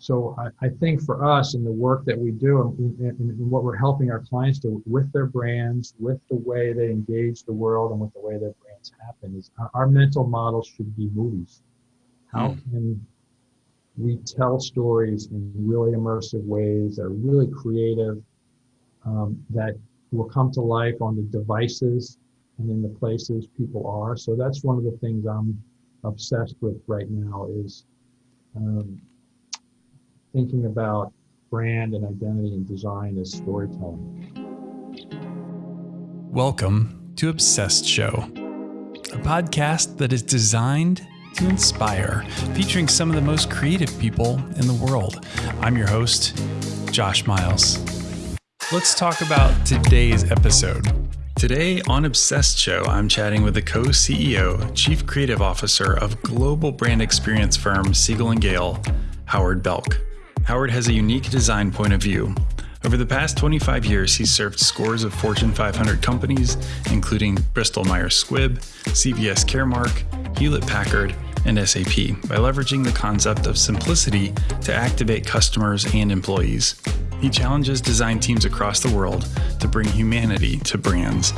so I, I, think for us in the work that we do and, and, and, what we're helping our clients do with their brands, with the way they engage the world and with the way their brands happen is our, our mental model should be movies. How mm. can we tell stories in really immersive ways that are really creative, um, that will come to life on the devices and in the places people are. So that's one of the things I'm obsessed with right now is um, thinking about brand and identity and design as storytelling. Welcome to Obsessed Show, a podcast that is designed to inspire, featuring some of the most creative people in the world. I'm your host, Josh Miles. Let's talk about today's episode. Today on Obsessed Show, I'm chatting with the co CEO, Chief Creative Officer of global brand experience firm Siegel and Gale, Howard Belk. Howard has a unique design point of view. Over the past 25 years, he's served scores of Fortune 500 companies, including Bristol Myers Squibb, CVS Caremark, Hewlett Packard, and SAP, by leveraging the concept of simplicity to activate customers and employees. He challenges design teams across the world to bring humanity to brands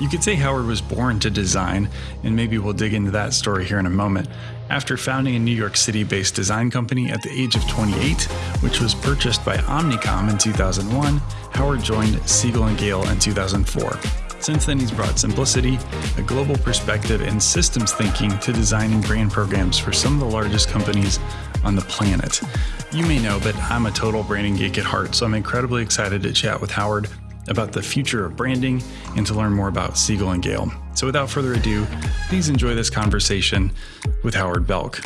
you could say Howard was born to design, and maybe we'll dig into that story here in a moment. After founding a New York City based design company at the age of 28, which was purchased by Omnicom in 2001, Howard joined Siegel and Gale in 2004. Since then, he's brought simplicity, a global perspective, and systems thinking to designing brand programs for some of the largest companies on the planet. You may know, but I'm a total branding geek at heart, so I'm incredibly excited to chat with Howard about the future of branding and to learn more about Siegel and Gale. So without further ado, please enjoy this conversation with Howard Belk.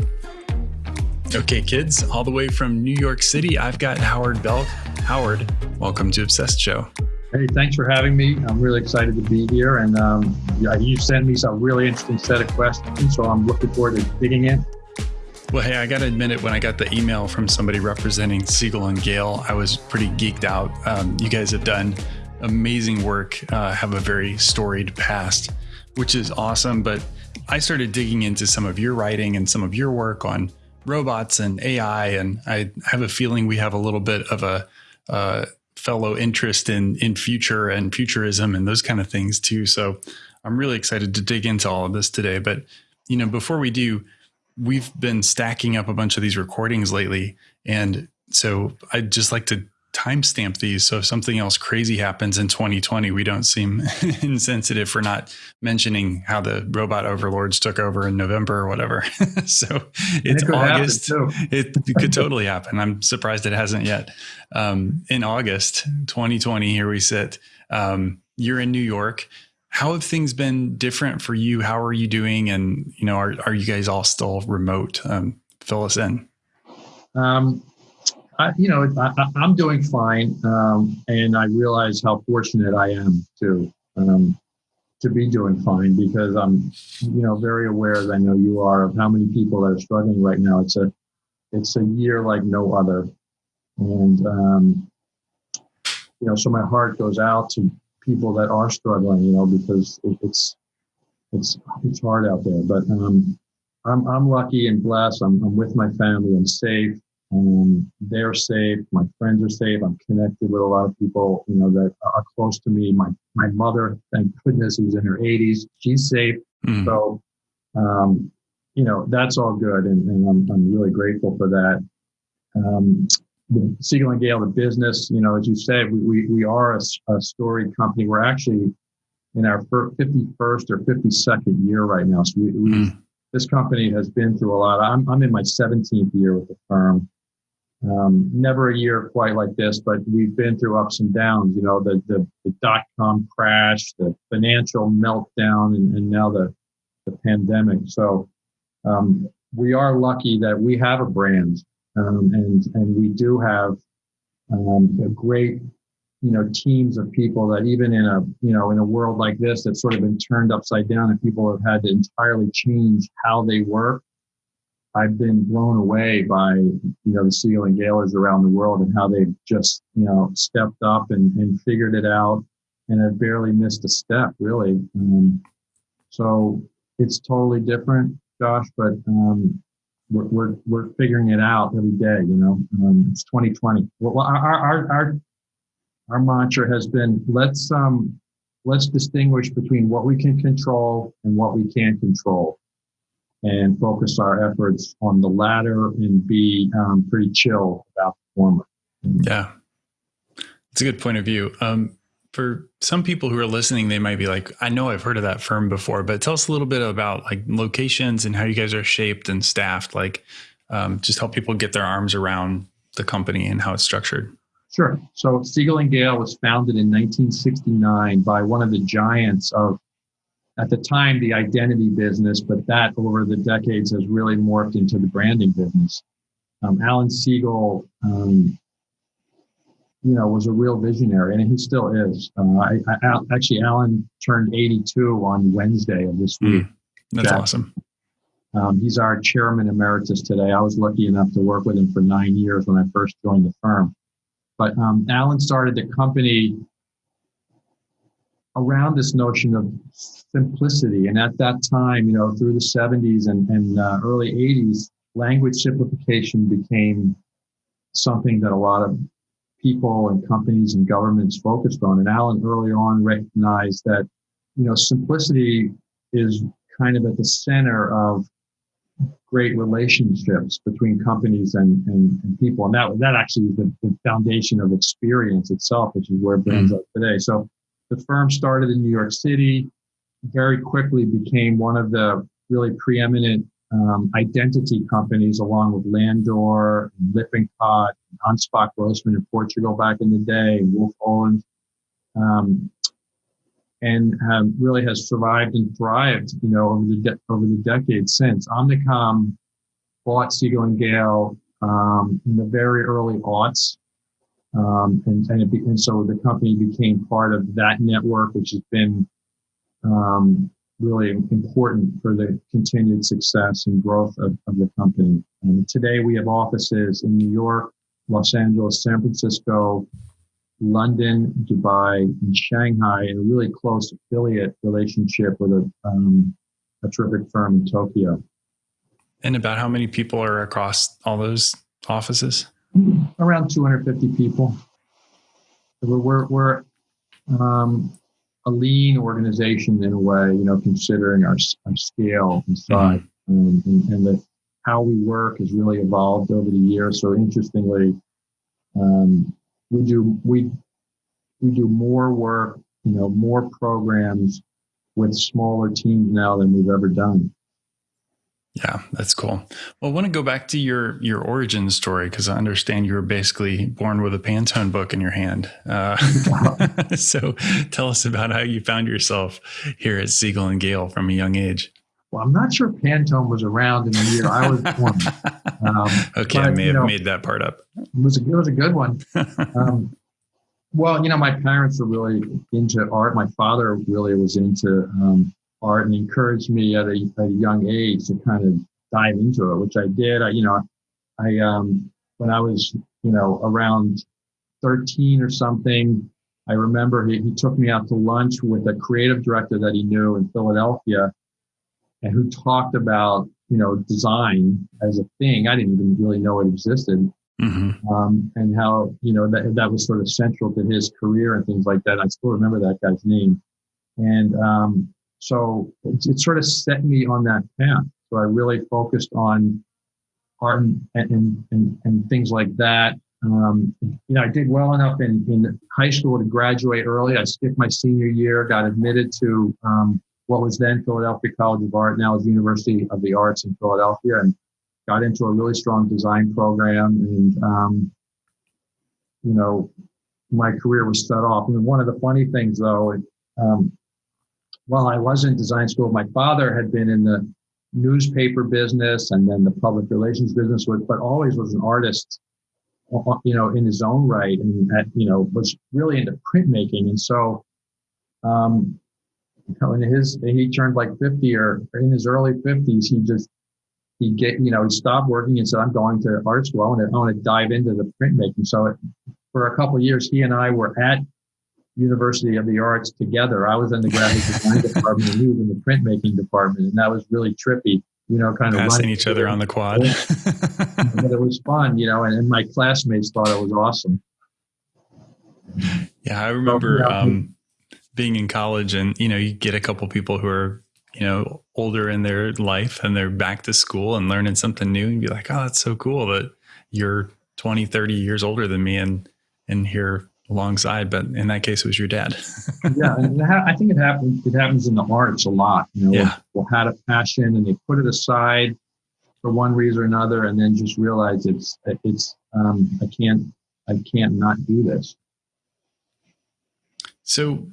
Okay, kids, all the way from New York City, I've got Howard Belk. Howard, welcome to Obsessed Show. Hey, thanks for having me. I'm really excited to be here. And um, yeah, you sent me some really interesting set of questions, so I'm looking forward to digging in. Well, hey, I got to admit it, when I got the email from somebody representing Siegel and Gale, I was pretty geeked out. Um, you guys have done amazing work, uh, have a very storied past, which is awesome. But I started digging into some of your writing and some of your work on robots and AI, and I have a feeling we have a little bit of a uh, fellow interest in in future and futurism and those kind of things too. So I'm really excited to dig into all of this today. But you know, before we do, we've been stacking up a bunch of these recordings lately, and so I'd just like to timestamp these. So if something else crazy happens in 2020, we don't seem insensitive for not mentioning how the robot overlords took over in November or whatever. so it's it August. It, it, could totally happen. I'm surprised it hasn't yet. Um, in August 2020, here we sit. Um, you're in New York. How have things been different for you? How are you doing? And you know, are are you guys all still remote? Um, fill us in. Um, I, you know, I, am doing fine, um, and I realize how fortunate I am to um, to be doing fine because I'm, you know, very aware, as I know you are, of how many people that are struggling right now. It's a it's a year like no other, and um, you know, so my heart goes out to people that are struggling, you know, because it, it's it's it's hard out there. But um, I'm I'm lucky and blessed. I'm, I'm with my family. I'm safe. They're safe. My friends are safe. I'm connected with a lot of people, you know, that are close to me. My my mother, thank goodness, who's in her 80s, she's safe. Mm. So, um, you know, that's all good, and, and I'm I'm really grateful for that. Um, the Siegel and Gale, the business, you know, as you said, we we, we are a, a storied company. We're actually in our 51st or 52nd year right now. So we, we mm. this company has been through a lot. I'm I'm in my 17th year with the firm. Um, never a year quite like this, but we've been through ups and downs. You know, the the, the dot com crash, the financial meltdown, and, and now the the pandemic. So um, we are lucky that we have a brand, um, and and we do have um, a great you know teams of people that even in a you know in a world like this that's sort of been turned upside down and people have had to entirely change how they work I've been blown away by you know the Siegel and Galers around the world and how they've just you know stepped up and, and figured it out and have barely missed a step really. Um, so it's totally different, Josh. But um, we're, we're, we're figuring it out every day, you know, um, it's 2020. Well, our, our, our, our mantra has been, let's, um, let's distinguish between what we can control and what we can't control and focus our efforts on the latter and be um, pretty chill about the former. Yeah. It's a good point of view. Um, for some people who are listening, they might be like, I know I've heard of that firm before, but tell us a little bit about like locations and how you guys are shaped and staffed, like um, just help people get their arms around the company and how it's structured. Sure. So Siegel and Gale was founded in 1969 by one of the giants of, at the time, the identity business, but that over the decades has really morphed into the branding business. Um, Alan Siegel um, you know, was a real visionary, and he still is. Uh, I, I, actually, Alan turned 82 on Wednesday of this week. Mm, that's Jack. awesome. Um, he's our chairman emeritus today. I was lucky enough to work with him for nine years when I first joined the firm. But um, Alan started the company around this notion of simplicity. And at that time, you know, through the 70s and, and uh, early 80s, language simplification became something that a lot of people and companies and governments focused on. And Alan early on recognized that, you know, simplicity is kind of at the center of great relationships between companies and, and, and people. And that, that actually is the, the, foundation of experience itself, which is where brands mm. are today. So the firm started in New York City, very quickly became one of the really preeminent um, identity companies along with Landor, Lippincott, Anspach Grossman in Portugal back in the day, Wolff Olins, um, and really has survived and thrived, you know, over the de- over the decades since. Omnicom bought Siegel and Gale um, in the very early aughts, um, and and, be- and, so the company became part of that network, which has been um, really important for the continued success and growth of, of the company. And today we have offices in New York, Los Angeles, San Francisco, London, Dubai, and Shanghai, and a really close affiliate relationship with a, um, a terrific firm in Tokyo. And about how many people are across all those offices? Around 250 people. We're, we're, we're um, a lean organization in a way, you know, considering our, our scale and size mm-hmm. and, and the, how we work has really evolved over the years. So interestingly, um, we do, we, we do more work, you know, more programs with smaller teams now than we've ever done. Yeah, that's cool. Well, I want to go back to your your origin story because I understand you were basically born with a Pantone book in your hand. Uh, so, tell us about how you found yourself here at Siegel and Gale from a young age. Well, I'm not sure Pantone was around in the year I was born. Um, okay, but, I may have know, made that part up. It was a, it was a good one. Um, well, you know, my parents were really into art. My father really was into um, art and encouraged me at a, at a young age to kind of dive into it, which I did. I, you know, I, um, when I was, you know, around 13 or something, I remember he, he took me out to lunch with a creative director that he knew in Philadelphia and who talked about, you know, design as a thing. I didn't even really know it existed. Mm-hmm. Um, and how, you know, that, that was sort of central to his career and things like that. I still remember that guy's name. And, um, so it, it, sort of set me on that path. So I really focused on art and, and, and, and things like that. Um, you know, I did well enough in, in high school to graduate early. I skipped my senior year, got admitted to um, what was then Philadelphia College of Art, now is University of the Arts in Philadelphia, and got into a really strong design program. And, um, you know, my career was set off. And one of the funny things, though, um, while I was in design school, my father had been in the newspaper business and then the public relations business, but always was an artist, uh, you know, in his own right, and you know was really into printmaking. And so, um, you know, in his he turned like fifty or in his early fifties, he just he get you know he stopped working and said, "I'm going to art school. I want to I want to dive into the printmaking." So, for a couple years, he and I were at University of the Arts together. I was in the graphic design department and he was in the printmaking department. And that was really trippy. you know, kind of passing each other on the quad. but it was fun, you know, and, and, my classmates thought it was awesome. Yeah, I remember so, um, being in college, and you know, you get a couple people who are you know older in their life, and they're back to school and learning something new, and be like, "Oh, that's so cool that you're 20, 30 years older than me, and and here alongside." But in that case, it was your dad. yeah, and I think it happens. It happens in the arts a lot. You know, yeah. people had a passion and they put it aside for one reason or another, and then just realize it's it's um, I can't I can't not do this. So,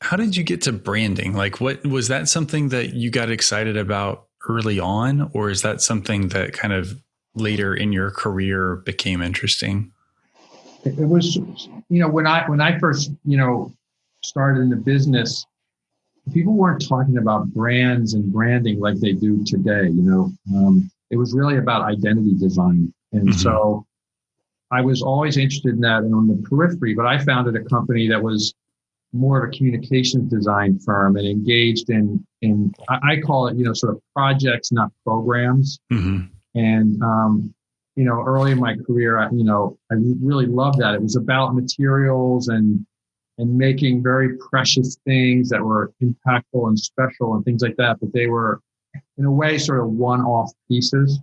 how did you get to branding? Like, what was that something that you got excited about early on, or is that something that kind of later in your career became interesting? It was, you know, when I when I first, you know, started in the business, people weren't talking about brands and branding like they do today. You know, um, it was really about identity design, and mm-hmm. so I was always interested in that and on the periphery, but I founded a company that was more of a communications design firm and engaged in in I call it you know sort of projects, not programs. Mm-hmm. And um, you know, early in my career, I, you know, I really loved that. It was about materials and and making very precious things that were impactful and special and things like that. But they were, in a way, sort of one-off pieces.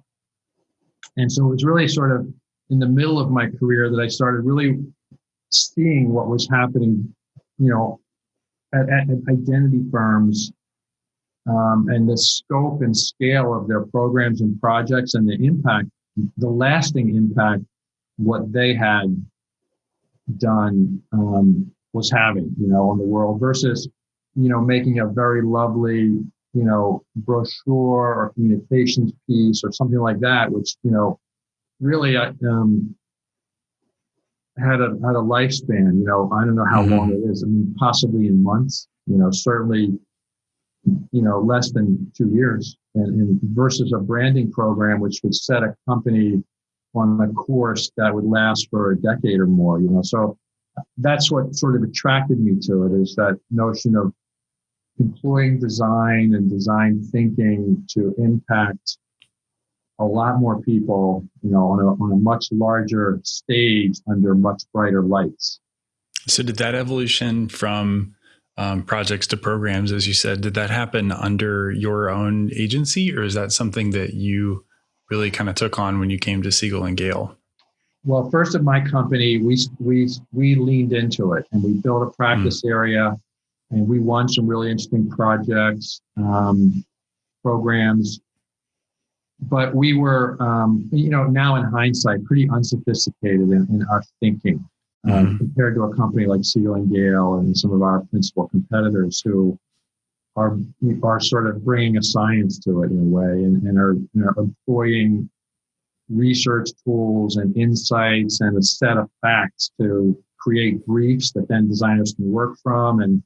And so it was really sort of in the middle of my career that I started really seeing what was happening, you know, at, at identity firms um, and the scope and scale of their programs and projects and the impact, the lasting impact, what they had done um, was having, you know, on the world versus, you know, making a very lovely, you know, brochure or communications piece or something like that, which, you know, really uh, um, had a had a lifespan. You know, I don't know how mm-hmm. long it is. I mean, possibly in months. You know, certainly, you know, less than two years. And, and versus a branding program, which would set a company on a course that would last for a decade or more. You know, so that's what sort of attracted me to it is that notion of employing design and design thinking to impact a lot more people, you know, on a, on a much larger stage under much brighter lights. So, did that evolution from um, projects to programs, as you said, did that happen under your own agency, or is that something that you really kind of took on when you came to Siegel and Gale? Well, first at my company, we we we leaned into it and we built a practice mm. area, and we won some really interesting projects, um, programs but we were, um, you know, now in hindsight, pretty unsophisticated in, in our thinking uh, mm-hmm. compared to a company like Siegel and Gale and some of our principal competitors who are are sort of bringing a science to it in a way and, and are you know, employing research tools and insights and a set of facts to create briefs that then designers can work from and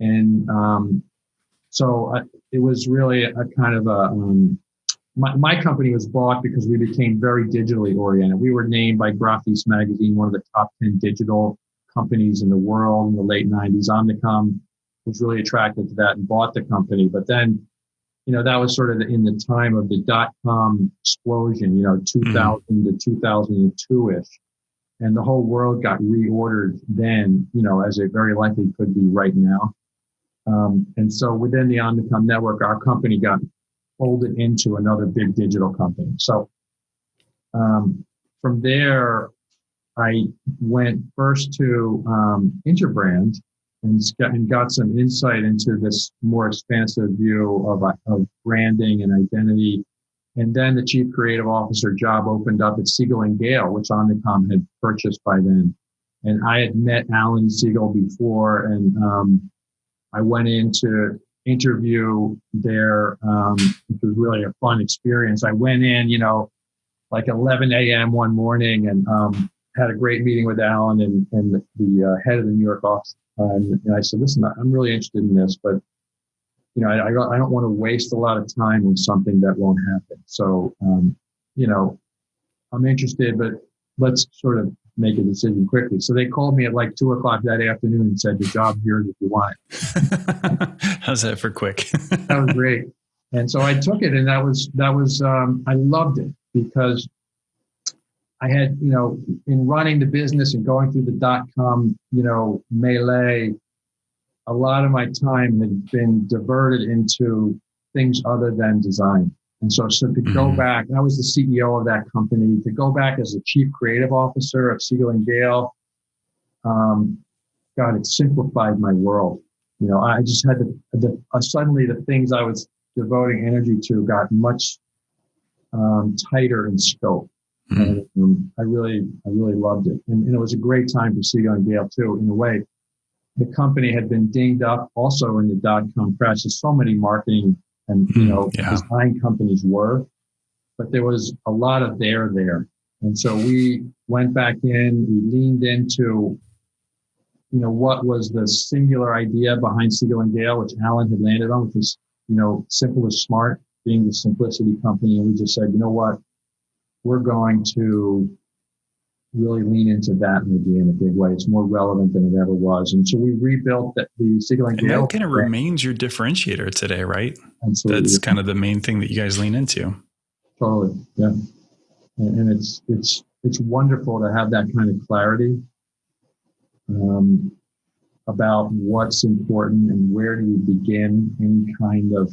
and um, so uh, it was really a, a kind of a um, my, my company was bought because we became very digitally oriented. We were named by Graphis magazine one of the top 10 digital companies in the world in the late 90s. Omnicom was really attracted to that and bought the company. But then, you know, that was sort of in the time of the dot com explosion, you know, 2000 mm-hmm. to 2002 ish. And the whole world got reordered then, you know, as it very likely could be right now. Um, and so within the Omnicom network, our company got folded into another big digital company. So um, from there, I went first to um, Interbrand and, and got some insight into this more expansive view of, of branding and identity. And then the chief creative officer job opened up at Siegel and Gale, which Omnicom had purchased by then. And I had met Alan Siegel before, and um, I went into interview there, um, which was really a fun experience. I went in, you know, like 11 a.m. one morning and um, had a great meeting with Alan and, and the, uh, head of the New York office. and, I said, listen, I'm really interested in this, but you know, I, I don't want to waste a lot of time on something that won't happen. So, um, you know, I'm interested, but let's sort of make a decision quickly. So they called me at like two o'clock that afternoon and said, "The job here if you want How's that for quick? that was great. and so I took it, and that was that was um, I loved it because I had you know in running the business and going through the dot com you know melee, a lot of my time had been diverted into things other than design. And so, so to go mm-hmm. back, I was the CEO of that company. To go back as the chief creative officer of Siegel and Gale, um, God, it simplified my world. You know, I just had to, the, uh, suddenly the things I was devoting energy to got much um, tighter in scope. Mm-hmm. And um, I really, I really loved it. And, and, it was a great time for Siegel and Gale too, in a way. The company had been dinged up also in the dot com crash. There's so many marketing and, you hmm, know, yeah. design companies were, but there was a lot of there there. And so we went back in, we leaned into you know, what was the singular idea behind Siegel and Gale, which Alan had landed on, which was, you know, simple is smart, being the simplicity company. And we just said, you know what, we're going to really lean into that maybe in a big way. It's more relevant than it ever was. And so we rebuilt the, the Siegel and, that kind of remains your differentiator today, right? Absolutely. That's kind of the main thing that you guys lean into. Totally. Yeah. And, and it's, it's, it's wonderful to have that kind of clarity um, about what's important and where do you begin any kind of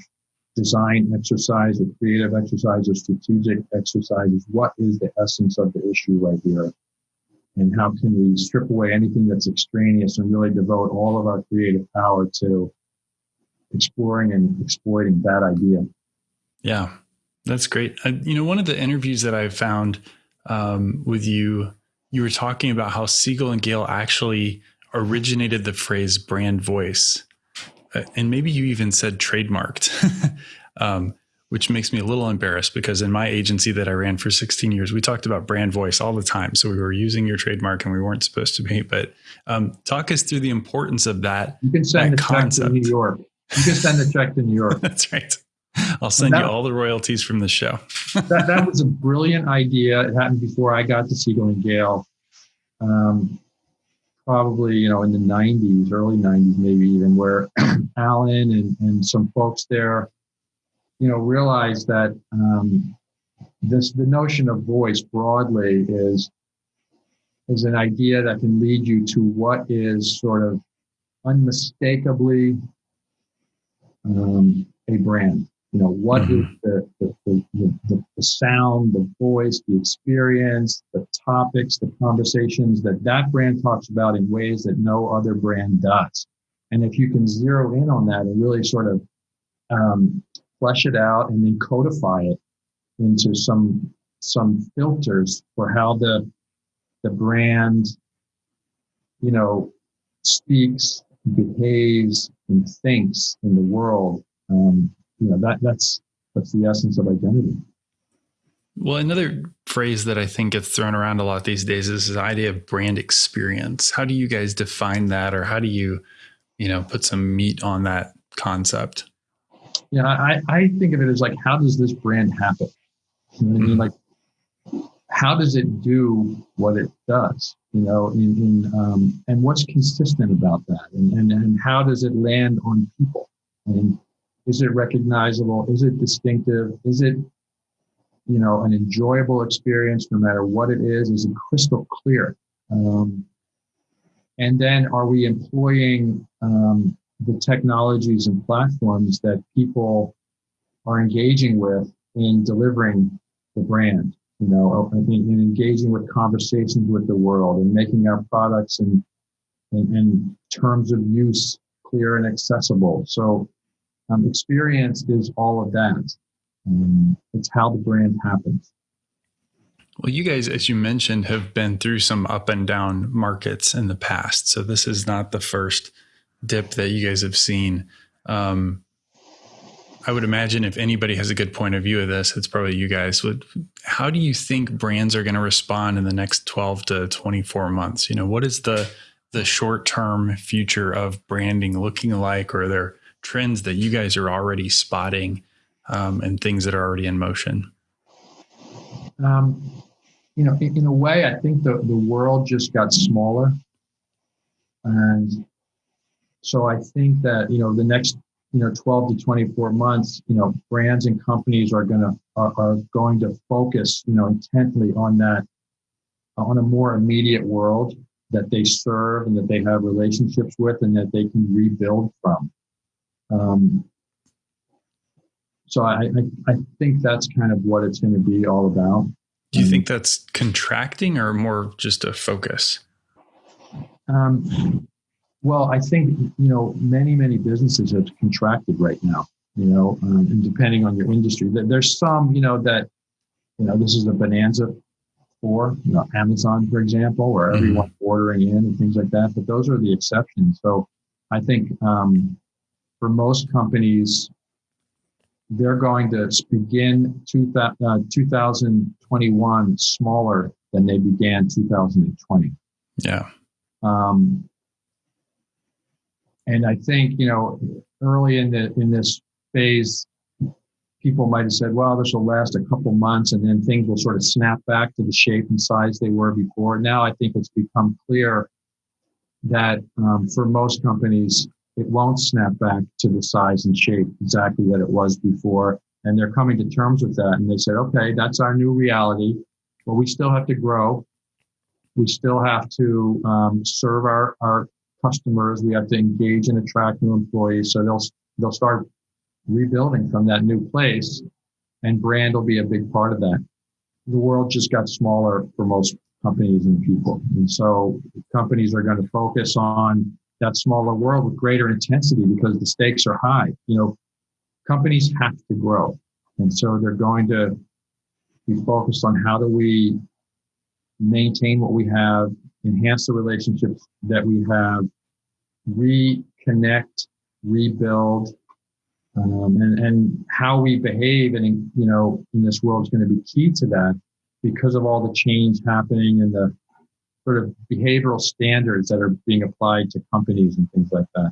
design exercise or creative exercise or strategic exercises. What is the essence of the issue right here? And how can we strip away anything that's extraneous and really devote all of our creative power to exploring and exploiting that idea? Yeah, that's great. Uh, you know, one of the interviews that I found um, with you you were talking about how Siegel and Gale actually originated the phrase brand voice. Uh, and maybe you even said trademarked, um, which makes me a little embarrassed because in my agency that I ran for 16 years, we talked about brand voice all the time. So we were using your trademark and we weren't supposed to be. But um, talk us through the importance of that. You can send the check to New York. You can send the check to New York. That's right. I'll send that, you all the royalties from the show. that, that was a brilliant idea. It happened before I got to Siegel and Gale. Um, probably, you know, in the 90s, early 90s, maybe even, where Alan and, and some folks there, you know, realize that um, this the notion of voice broadly is is an idea that can lead you to what is sort of unmistakably um, a brand. You know, what mm-hmm. is the, the, the, the, the sound, the voice, the experience, the topics, the conversations that that brand talks about in ways that no other brand does. And if you can zero in on that and really sort of um, flesh it out and then codify it into some some filters for how the the brand, you know, speaks, behaves, and thinks in the world, um, you know that that's that's the essence of identity. Well, another phrase that I think gets thrown around a lot these days is the idea of brand experience. How do you guys define that, or how do you, you know, put some meat on that concept? Yeah, I, I think of it as like, how does this brand happen? You know I mean? Mm-hmm. Like, how does it do what it does? You know, in, in um, and what's consistent about that, and, and and how does it land on people? And is it recognizable? Is it distinctive? Is it, you know, an enjoyable experience no matter what it is? Is it crystal clear? Um, and then are we employing um, the technologies and platforms that people are engaging with in delivering the brand? You know, in, in engaging with conversations with the world and making our products and, and, and terms of use clear and accessible. So um, experience is all of that. Um, it's how the brand happens. Well, you guys, as you mentioned, have been through some up and down markets in the past. So this is not the first dip that you guys have seen. Um, I would imagine if anybody has a good point of view of this, it's probably you guys. How do you think brands are going to respond in the next 12 to 24 months? You know, what is the the short term future of branding looking like? Or are there trends that you guys are already spotting um, and things that are already in motion? Um, you know, in, in, a way, I think the, the world just got smaller. And so I think that, you know, the next you know 12 to 24 months you know brands and companies are going to are, are going to focus you know intently on that on a more immediate world that they serve and that they have relationships with and that they can rebuild from. Um, so I, I, I think that's kind of what it's going to be all about. Do you um, think that's contracting or more just a focus? Um, well, I think you know many many businesses have contracted right now. You know, um, and depending on your industry, there's some you know that you know this is a bonanza for you know Amazon, for example, where mm-hmm. everyone's ordering in and things like that. But those are the exceptions. So I think um, for most companies, they're going to begin two, uh, 2021 smaller than they began 2020. Yeah. Um, and I think, you know, early in the in this phase, people might have said, well, this will last a couple months and then things will sort of snap back to the shape and size they were before. Now I think it's become clear that um, for most companies, it won't snap back to the size and shape exactly that it was before. And they're coming to terms with that. And they said, okay, that's our new reality, but we still have to grow. We still have to um, serve our, our customers. We have to engage and attract new employees. So they'll they'll start rebuilding from that new place, and brand will be a big part of that. The world just got smaller for most companies and people, and so companies are going to focus on that smaller world with greater intensity because the stakes are high. You know, companies have to grow, and so they're going to be focused on how do we maintain what we have enhance the relationships that we have, reconnect, rebuild, um, and, and how we behave and you know in this world is going to be key to that because of all the change happening and the sort of behavioral standards that are being applied to companies and things like that.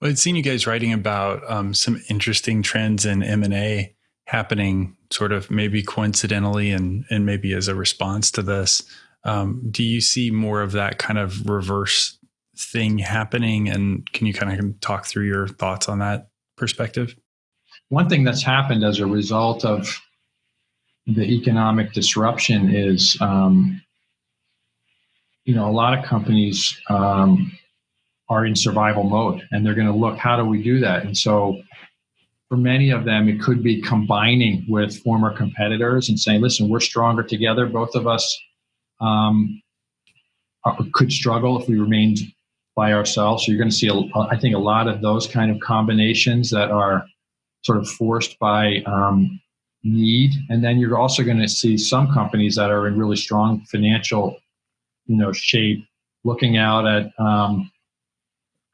Well, I'd seen you guys writing about um, some interesting trends in M and A happening, sort of maybe coincidentally, and and maybe as a response to this. Um, do you see more of that kind of reverse thing happening? And can you kind of talk through your thoughts on that perspective? One thing that's happened as a result of the economic disruption is, um, you know, a lot of companies um, are in survival mode and they're going to look, how do we do that? And so for many of them, it could be combining with former competitors and saying, listen, we're stronger together. Both of us um, could struggle if we remained by ourselves. So you're going to see, a, I think, a lot of those kind of combinations that are sort of forced by um, need, and then you're also going to see some companies that are in really strong financial, you know, shape, looking out at um,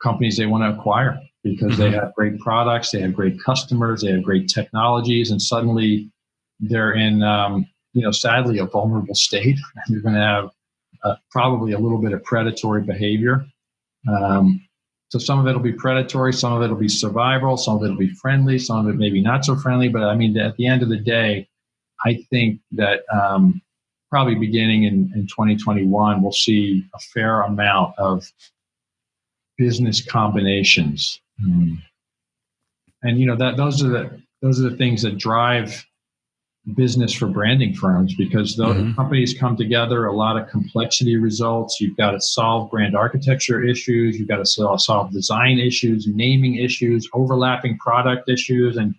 companies they want to acquire because they mm-hmm. have great products, they have great customers, they have great technologies, and suddenly they're in um, you know, sadly, a vulnerable state. You're going to have uh, probably a little bit of predatory behavior. Um, so some of it will be predatory, some of it will be survival, some of it will be friendly, some of it maybe not so friendly. But I mean, at the end of the day, I think that um, probably beginning in, in 2021, we'll see a fair amount of business combinations. Mm. And you know that those are the those are the things that drive business for branding firms because the mm-hmm. companies come together, a lot of complexity results. You've got to solve brand architecture issues, you've got to solve design issues, naming issues, overlapping product issues, and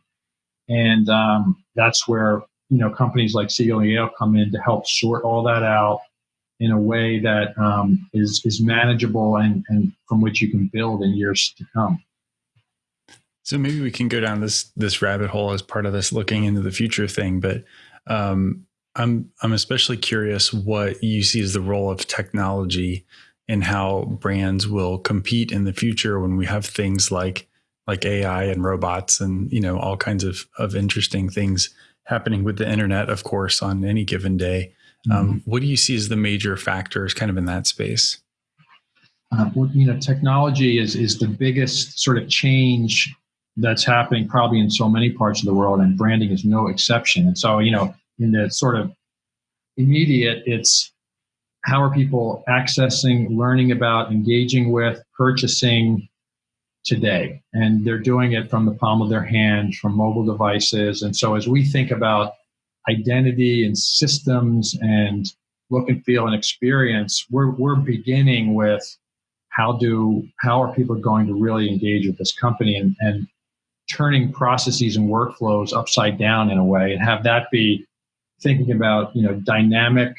and um, that's where you know companies like Yale come in to help sort all that out in a way that um, is is manageable and and from which you can build in years to come. So maybe we can go down this this rabbit hole as part of this looking into the future thing. But um, I'm I'm especially curious what you see as the role of technology and how brands will compete in the future when we have things like like AI and robots and you know all kinds of of interesting things happening with the internet, of course, on any given day. Um, mm-hmm. Um, what do you see as the major factors, kind of in that space? Uh, well, you know, technology is is the biggest sort of change that's happening probably in so many parts of the world, and branding is no exception. And so, you know, in the sort of immediate, it's how are people accessing, learning about, engaging with, purchasing today. And they're doing it from the palm of their hand, from mobile devices. And so as we think about identity and systems and look and feel and experience, we're, we're beginning with how do how are people going to really engage with this company and, and turning processes and workflows upside down in a way and have that be thinking about you know dynamic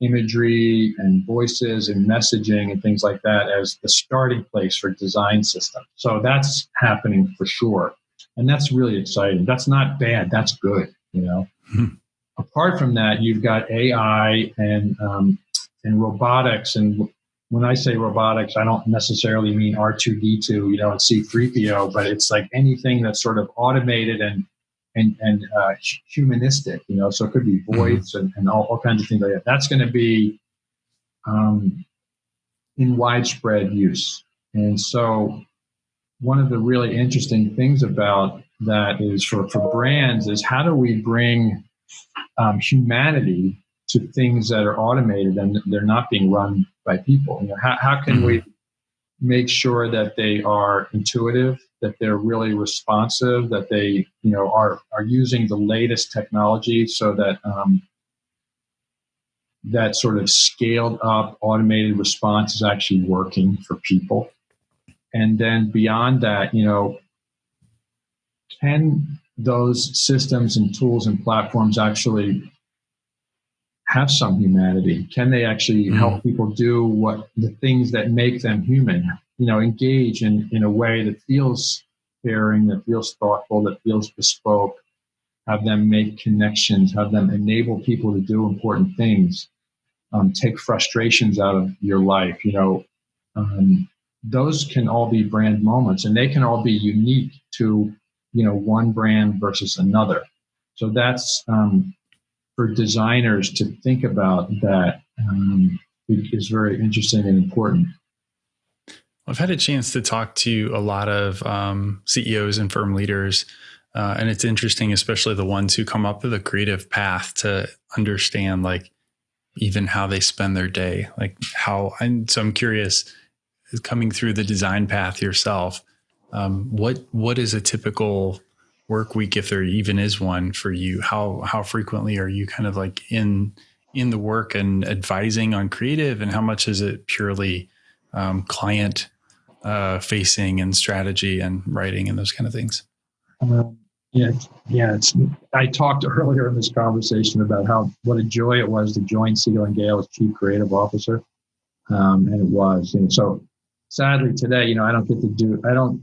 imagery and voices and messaging and things like that as the starting place for design systems. So that's happening for sure. And that's really exciting. That's not bad. That's good you know? Mm-hmm. apart from that you've got ai and um, and robotics and when I say robotics, I don't necessarily mean R2D2, you know, and C3PO, but it's like anything that's sort of automated and and and uh, humanistic, you know. So it could be mm-hmm. voice mm-hmm. and, and all, all, kinds of things like that. That's going to be um, in widespread use. And so one of the really interesting things about that is for, for brands is how do we bring um, humanity to things that are automated and they're not being run by people. You know, how, how can mm-hmm. we make sure that they are intuitive, that they're really responsive, that they you know are are using the latest technology so that um, that sort of scaled up automated response is actually working for people. And then beyond that, you know, can those systems and tools and platforms actually have some humanity? Can they actually mm. help people do what the things that make them human? You know, engage in, in a way that feels caring, that feels thoughtful, that feels bespoke, have them make connections, have them enable people to do important things, um, take frustrations out of your life. You know, um, those can all be brand moments and they can all be unique to, you know, one brand versus another. So that's um, for designers to think about that um, is very interesting and important. I've had a chance to talk to a lot of um, CEOs and firm leaders, uh, and it's interesting, especially the ones who come up with a creative path to understand, like, even how they spend their day, like how. And so I'm curious, coming through the design path yourself, um, what what is a typical work week if there even is one for you how how frequently are you kind of like in in the work and advising on creative? And how much is it purely um, client uh, facing and strategy and writing and those kind of things? Um, yeah yeah it's i talked earlier in this conversation about how what a joy it was to join Siegel and Gale as chief creative officer. Um, and it was and so sadly today you know i don't get to do i don't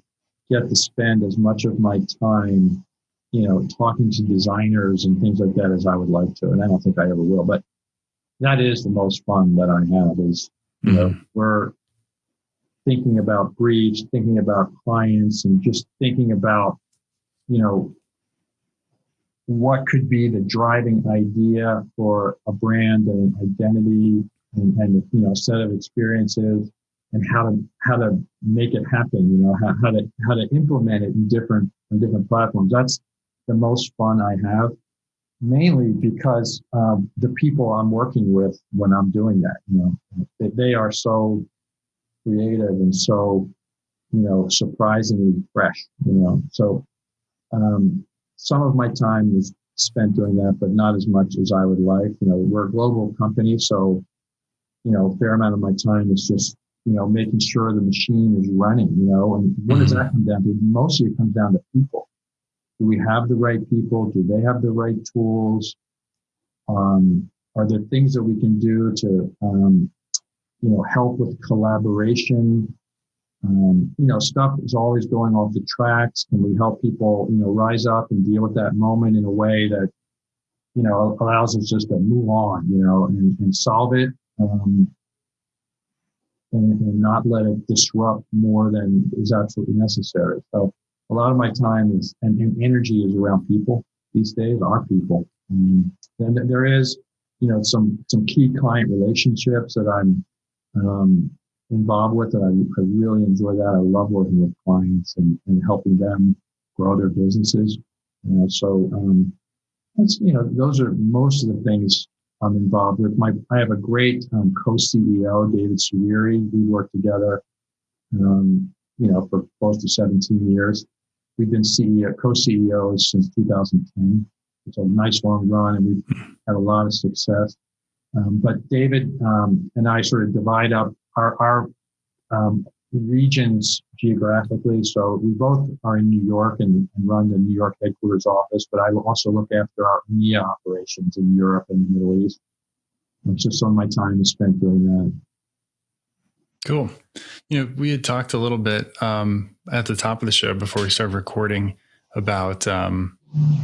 get to spend as much of my time, you know, talking to designers and things like that as I would like to. And I don't think I ever will. But that is the most fun that I have is, you mm-hmm. know, we're thinking about briefs, thinking about clients and just thinking about, you know, what could be the driving idea for a brand and identity and, and you know, set of experiences and how to how to make it happen you know how, how to how to implement it in different in different platforms. That's the most fun i have mainly because um, the people i'm working with when i'm doing that you know they, they are so creative and so you know surprisingly fresh you know. So um, some of my time is spent doing that but not as much as i would like. You know we're a global company so you know a fair amount of my time is just you know, making sure the machine is running, you know, and what does that come down to? Mostly it comes down to people. Do we have the right people? Do they have the right tools? Um, are there things that we can do to, um, you know, help with collaboration? Um, you know, stuff is always going off the tracks. Can we help people, you know, rise up and deal with that moment in a way that, you know, allows us just to move on, you know, and, and solve it? Um, and, and not let it disrupt more than is absolutely necessary. So a lot of my time is and, and energy is around people these days, our people. Um, and there is, you know, some some key client relationships that I'm um, involved with, and I, I really enjoy that. I love working with clients and, and helping them grow their businesses. You know, so um, that's you know those are most of the things I'm involved with. My I have a great um, co-CEO, David Srere. We work together um, you know, for close to 17 years. We've been CEO, co-CEOs since 2010. It's a nice long run, and we've had a lot of success. Um, but David um, and I sort of divide up our, our um, regions geographically. So we both are in New York and, and, run the New York headquarters office, but I also look after our EMEA operations in Europe and the Middle East. And so some of my time is spent doing that. Cool. You know, we had talked a little bit um, at the top of the show before we started recording about, um,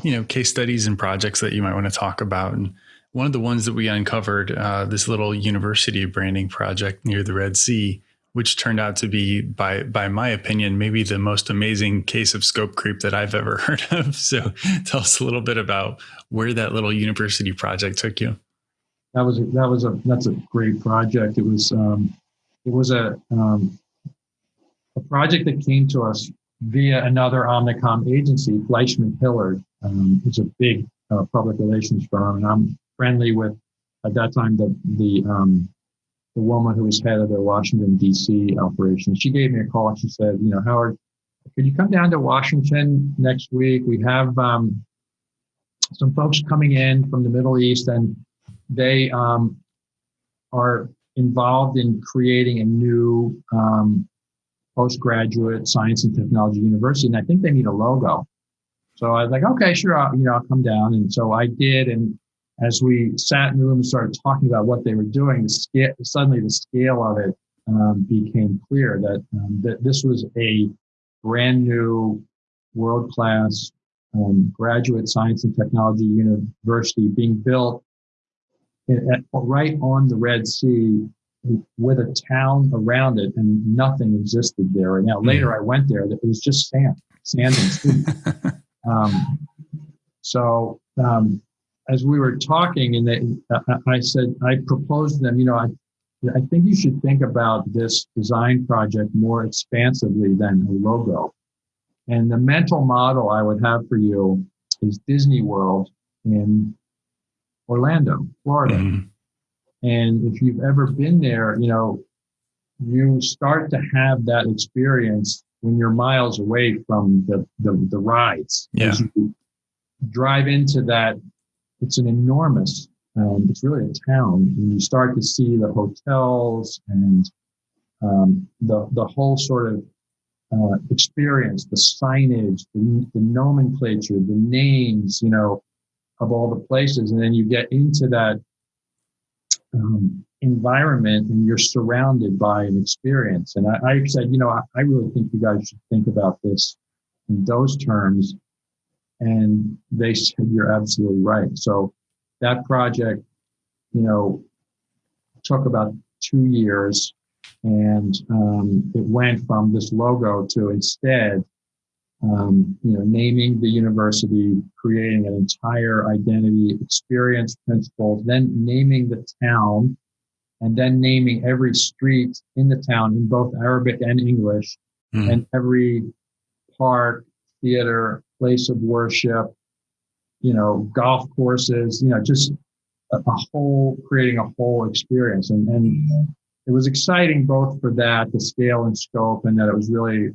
you know, case studies and projects that you might want to talk about. And one of the ones that we uncovered, uh, this little university branding project near the Red Sea, which turned out to be, by by my opinion, maybe the most amazing case of scope creep that I've ever heard of. So, tell us a little bit about where that little university project took you. That was a, that was a that's a great project. It was um, it was a um, a project that came to us via another Omnicom agency, Fleishman Hillard. Um, it's a big uh, public relations firm, and I'm friendly with at that time the the um, the woman who was head of the Washington D.C. operation. She gave me a call she said, you know, Howard, could you come down to Washington next week? We have um, some folks coming in from the Middle East, and they um, are involved in creating a new um, postgraduate science and technology university, and I think they need a logo. So I was like, okay, sure, I'll, you know, I'll come down, and so I did, and as we sat in the room and started talking about what they were doing, the scale, suddenly the scale of it um, became clear that um, that this was a brand new, world class um, graduate science and technology university being built at, right on the Red Sea with a town around it, and nothing existed there. And now hmm. later I went there, it was just sand, sand and sea. Um, so um, as we were talking, and they, I said, I proposed to them, you know, I, I think you should think about this design project more expansively than a logo. And the mental model I would have for you is Disney World in Orlando, Florida. Mm-hmm. And if you've ever been there, you know, you start to have that experience when you're miles away from the, the, the rides. Yeah. As you drive into that it's an enormous, um, it's really a town. And you start to see the hotels and um, the, the whole sort of uh, experience, the signage, the, the nomenclature, the names, you know, of all the places. And then you get into that um, environment and you're surrounded by an experience. And I, I said, you know, I, I, really think you guys should think about this in those terms and they said, you're absolutely right. So that project, you know, took about two years and um, it went from this logo to instead, um, you know, naming the university, creating an entire identity experience principles, then naming the town, and then naming every street in the town in both Arabic and English, mm. and every park, theater, place of worship, you know, golf courses, you know, just a, a whole, creating a whole experience. And, and it was exciting both for that, the scale and scope, and that it was really,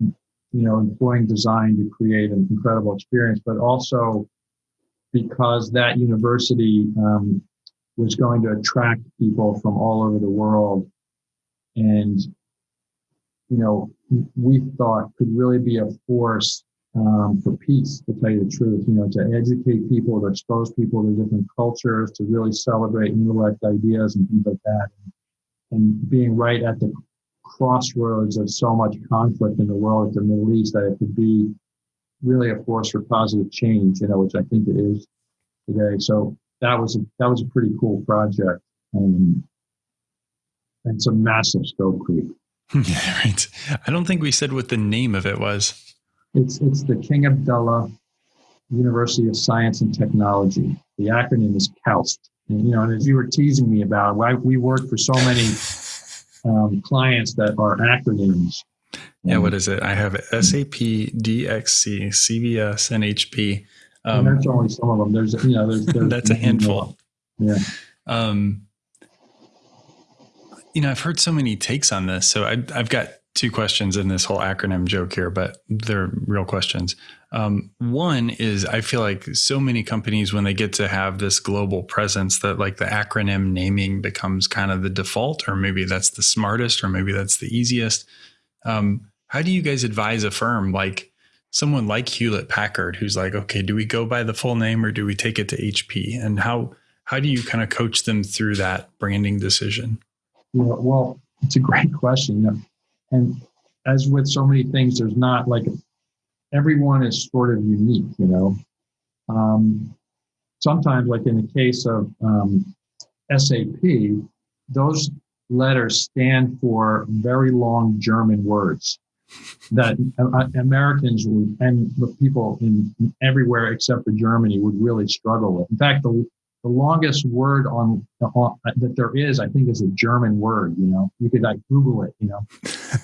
you know, employing design to create an incredible experience, but also because that university um, was going to attract people from all over the world and you know we thought could really be a force um, for peace, to tell you the truth, you know, to educate people, to expose people to different cultures, to really celebrate intellect ideas and things like that. And being right at the crossroads of so much conflict in the world, at the Middle East, that it could be really a force for positive change, you know, which I think it is today. So that was a, that was a pretty cool project. Um, and some massive scope creep. Yeah, right. I don't think we said what the name of it was. It's, it's the King Abdullah University of Science and Technology. The acronym is KAUST. And, you know, and as you were teasing me about, why we work for so many um, clients that are acronyms. Yeah, what is it? I have SAP, DXC, CVS, NHP. Um, and that's only some of them. There's, you know, there's, there's that's a handful. Yeah. Um, you know, I've heard so many takes on this. So I, I've got two questions in this whole acronym joke here, but they're real questions. Um, one is I feel like so many companies, when they get to have this global presence, that like the acronym naming becomes kind of the default, or maybe that's the smartest, or maybe that's the easiest. Um, how do you guys advise a firm like someone like Hewlett Packard, who's like, okay, do we go by the full name or do we take it to HP? And how how do you kind of coach them through that branding decision? Yeah, well, it's a great question. And as with so many things, there's not like everyone is sort of unique, you know. Um, sometimes, like in the case of um, SAP, those letters stand for very long German words that Americans would, and the people in everywhere except for Germany would really struggle with. In fact, the the longest word on, on, that there is, I think, is a German word. You know, you could like Google it. You know,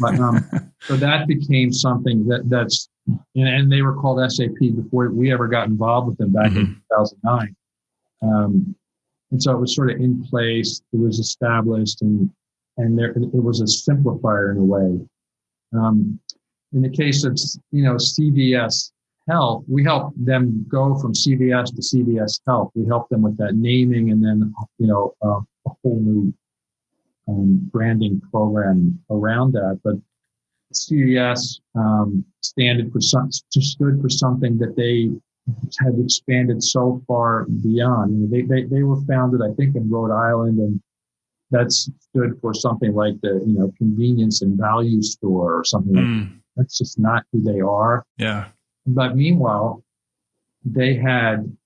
but um, so that became something that that's and, and, they were called SAP before we ever got involved with them back mm-hmm. in 2009. Um, and so it was sort of in place. It was established, and and there it was a simplifier in a way. Um, in the case of you know CVS Health, we help them go from CVS to CVS Health. We help them with that naming and then, you know, uh, a whole new um, branding program around that. But CVS um, standard for some, stood for something that they had expanded so far beyond. they, they, they were founded, I think, in Rhode Island, and that stood for something like the, you know, convenience and value store or something. Mm. Like that. That's just not who they are. Yeah. But meanwhile, they had,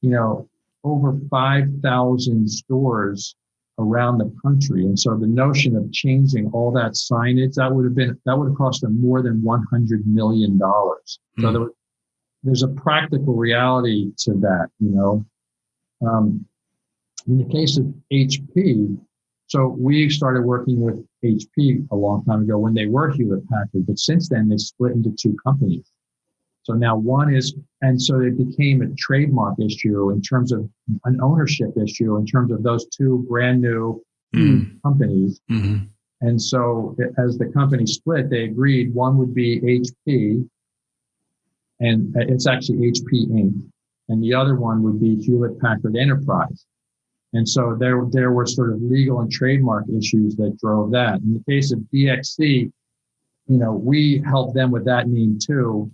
you know, over 5,000 stores around the country. And so the notion of changing all that signage, that would have been, that would have cost them more than $100 million. Mm-hmm. So hmm. there, there's a practical reality to that, you know. Um, in the case of HP, so we started working with HP a long time ago when they were Hewlett Packard, but since then they split into two companies. So now one is, and so it became a trademark issue in terms of an ownership issue in terms of those two brand new mm. companies. Mm-hmm. And so as the company split, they agreed one would be HP, and it's actually HP Inc., and the other one would be Hewlett Packard Enterprise. And so there, there were sort of legal and trademark issues that drove that. In the case of DXC, you know, we helped them with that name too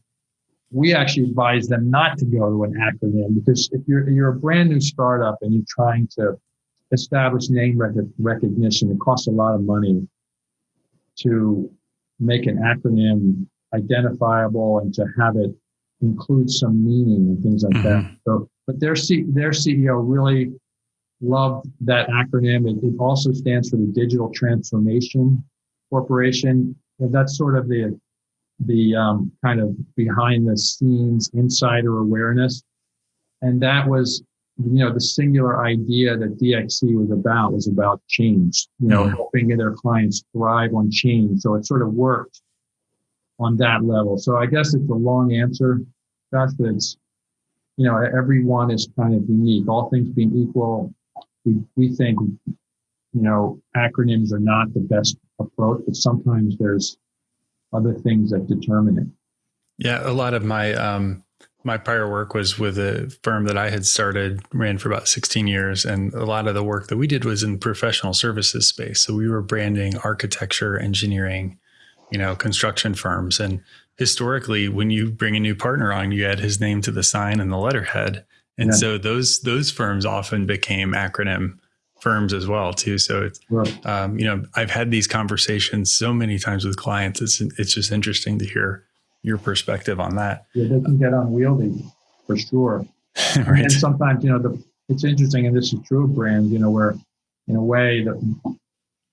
we actually advise them not to go to an acronym because if you're you're a brand new startup and you're trying to establish name rec- recognition, it costs a lot of money to make an acronym identifiable and to have it include some meaning and things like mm-hmm. that. So, but their C- their CEO really loved that acronym. It, it also stands for the Digital Transformation Corporation. And that's sort of the the um, kind of behind the scenes insider awareness. And that was, you know, the singular idea that DXC was about was about change, you know, mm-hmm. helping their clients thrive on change. So it sort of worked on that level. So I guess it's a long answer, Josh, but it's, you know, everyone is kind of unique. All things being equal, we, we think, you know, acronyms are not the best approach, but sometimes there's other things that determine it. Yeah, a lot of my um, my prior work was with a firm that I had started, ran for about 16 years, and a lot of the work that we did was in professional services space. So we were branding architecture, engineering, you know, construction firms, and historically, when you bring a new partner on, you add his name to the sign and the letterhead, and yeah. so those those firms often became acronym firms as well too. So it's right. um, you know I've had these conversations so many times with clients. It's it's just interesting to hear your perspective on that. Yeah, they can get unwieldy for sure. right. And sometimes you know the it's interesting, and this is true of brands. You know where in a way that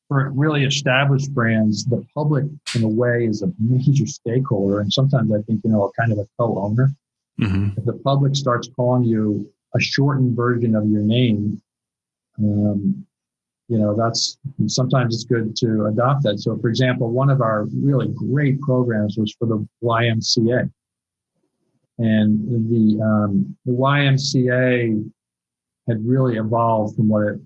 for really established brands, the public in a way is a major stakeholder, and sometimes I think you know a kind of a co-owner. Mm-hmm. If the public starts calling you a shortened version of your name, um, you know, that's sometimes it's good to adopt that. So, for example, one of our really great programs was for the YMCA, and the um, the YMCA had really evolved from what it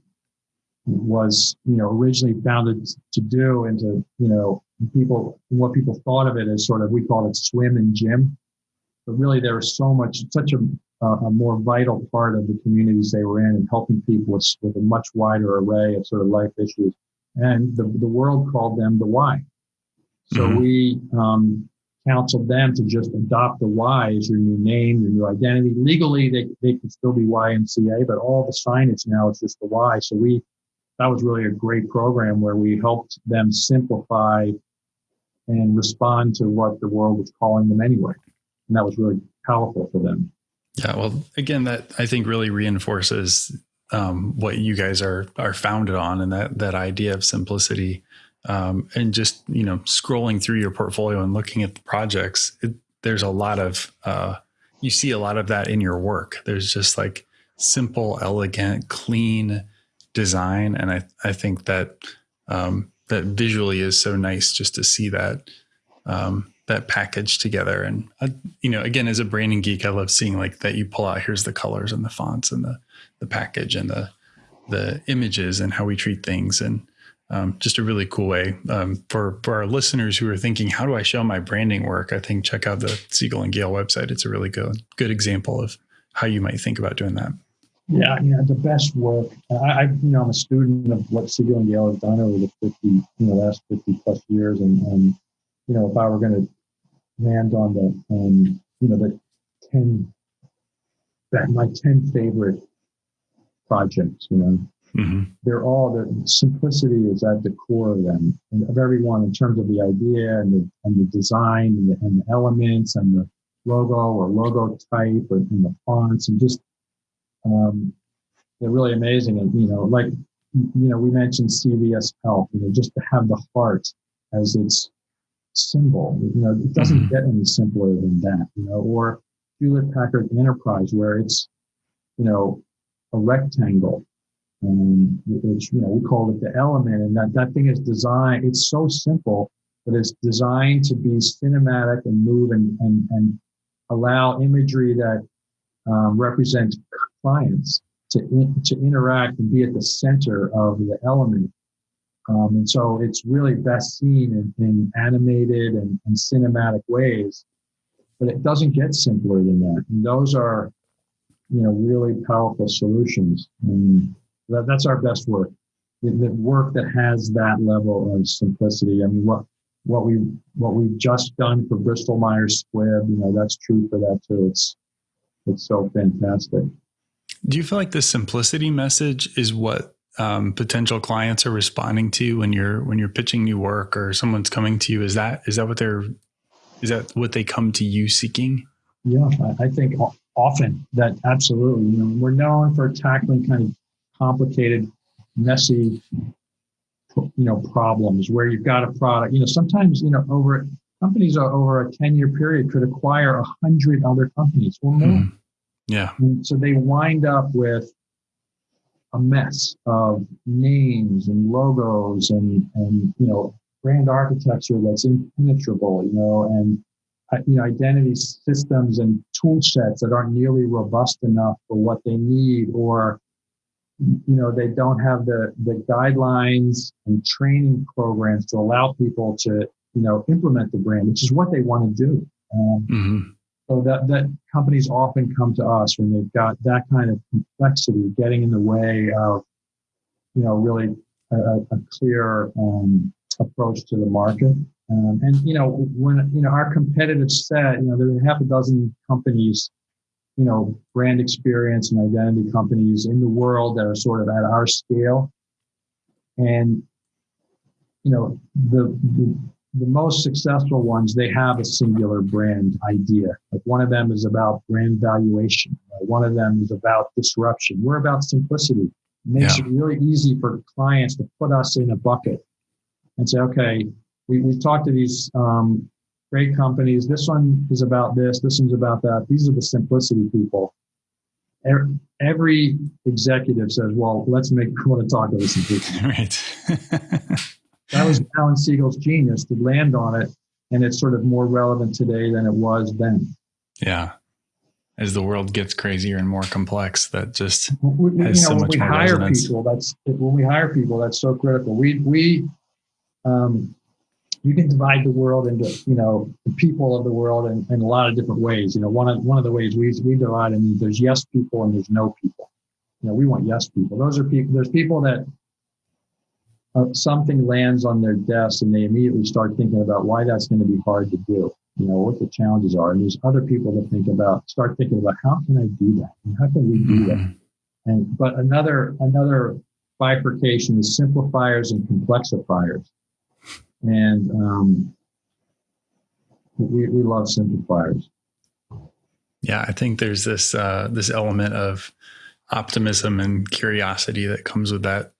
was, you know, originally founded to do into, you know, people, what people thought of it as sort of, we called it swim and gym. But really, there was so much, such a, a more vital part of the communities they were in and helping people with, with a much wider array of sort of life issues. And the, the world called them the Y. So mm-hmm. we um, counseled them to just adopt the Y as your new name, your new identity. Legally, they, they can still be YMCA, but all the signage now is just the Y. So we, that was really a great program where we helped them simplify and respond to what the world was calling them anyway. And that was really powerful for them. Yeah. Well, again, that I think really reinforces um, what you guys are, are founded on and that, that idea of simplicity um, and just you know scrolling through your portfolio and looking at the projects it, there's a lot of uh, you see a lot of that in your work there's just like simple elegant clean design and i, I think that um, that visually is so nice just to see that um, that package together and uh, you know again as a branding geek i love seeing like that you pull out here's the colors and the fonts and the the package and the the images and how we treat things and um, just a really cool way um, for for our listeners who are thinking, how do I show my branding work? I think check out the Siegel and Gale website. It's a really good good example of how you might think about doing that. Yeah, yeah, the best work. I, I you know, I'm a student of what Siegel and Gale have done over the 50, you know, last 50 plus years, and, and you know, if I were going to land on the, um, you know, the 10, that my 10 favorite projects, you know, Mm-hmm. They're all the simplicity is at the core of them of everyone in terms of the idea and the and the design and the, and the elements and the logo or logo type and, and the fonts and just um, they're really amazing and you know like you know we mentioned CVS Health you know just to have the heart as its symbol you know it doesn't mm-hmm. get any simpler than that you know or Hewlett Packard Enterprise where it's you know a rectangle um, which you know we call it the element, and that that thing is designed. It's so simple, but it's designed to be cinematic and move and and, and allow imagery that um, represents clients to in, to interact and be at the center of the element. Um, and so it's really best seen in, in animated and, and, cinematic ways, but it doesn't get simpler than that. And those are, you know, really powerful solutions. And, that, that's our best work. The, work that has that level of simplicity. I mean, what what we what we've just done for Bristol Myers Squibb, you know, that's true for that too. It's it's so fantastic. Do you feel like the simplicity message is what um, potential clients are responding to when you're when you're pitching new work or someone's coming to you? Is that is that what they're is that what they come to you seeking? Yeah, I think often that absolutely. You know, we're known for tackling kind of complicated, messy, you know, problems where you've got a product. You know, sometimes you know over companies are over a ten year period could acquire a hundred other companies or more. Mm. Yeah. And so they wind up with a mess of names and logos and and you know brand architecture that's impenetrable. You know and uh, you know identity systems and tool sets that aren't nearly robust enough for what they need or you know they don't have the the guidelines and training programs to allow people to you know implement the brand which is what they want to do um, mm-hmm. So that that companies often come to us when they've got that kind of complexity getting in the way of you know really a, a clear um, approach to the market um, and you know when you know our competitive set you know there are half a dozen companies you know, brand experience and identity companies in the world that are sort of at our scale. And, you know, the, the, the most successful ones, they have a singular brand idea. Like one of them is about brand valuation. One of them is about disruption. We're about simplicity. It makes yeah. it really easy for clients to put us in a bucket and say, okay, we, we talked to these um, great companies. This one is about this. This one's about that. These are the simplicity people. Every executive says, "Well, let's make. I want to talk to this people." Right. that was Alan Siegel's genius to land on it, and it's sort of more relevant today than it was then. Yeah. As the world gets crazier and more complex, that just we, has you know, so much when we more hire resonance. people, that's when we hire people, that's so critical. We we um, you can divide the world into you know the people of the world in, in a lot of different ways. You know, one of one of the ways we we divide I mean there's yes people and there's no people. You know, we want yes people. Those are people. There's people that uh, something lands on their desk and they immediately start thinking about why that's going to be hard to do. You know what the challenges are, and there's other people that think about start thinking about how can I do that? And how can we do that? Mm-hmm. And but another another bifurcation is simplifiers and complexifiers and um, we we love simplifiers. Yeah, I think there's this uh, this element of optimism and curiosity that comes with that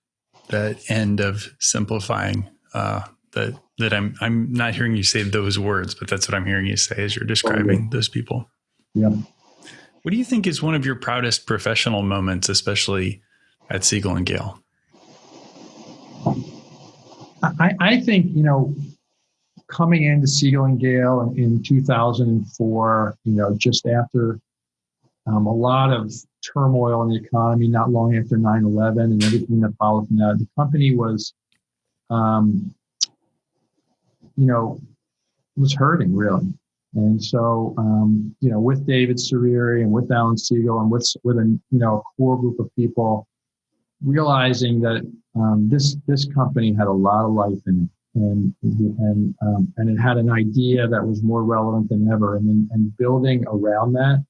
that end of simplifying. Uh, that that I'm I'm not hearing you say those words, but that's what I'm hearing you say as you're describing those people. Yeah. What do you think is one of your proudest professional moments, especially at Siegel and Gale? I, I think, you know, coming into Siegel and Gale in, in 2004, you know, just after um, a lot of turmoil in the economy, not long after 9 11 and everything that followed from that, the company was, um, you know, was hurting really. And so, um, you know, with David Srere and with Alan Siegel and with with a you know a core group of people, realizing that um, this this company had a lot of life in it, and and um, and it had an idea that was more relevant than ever, and and building around that,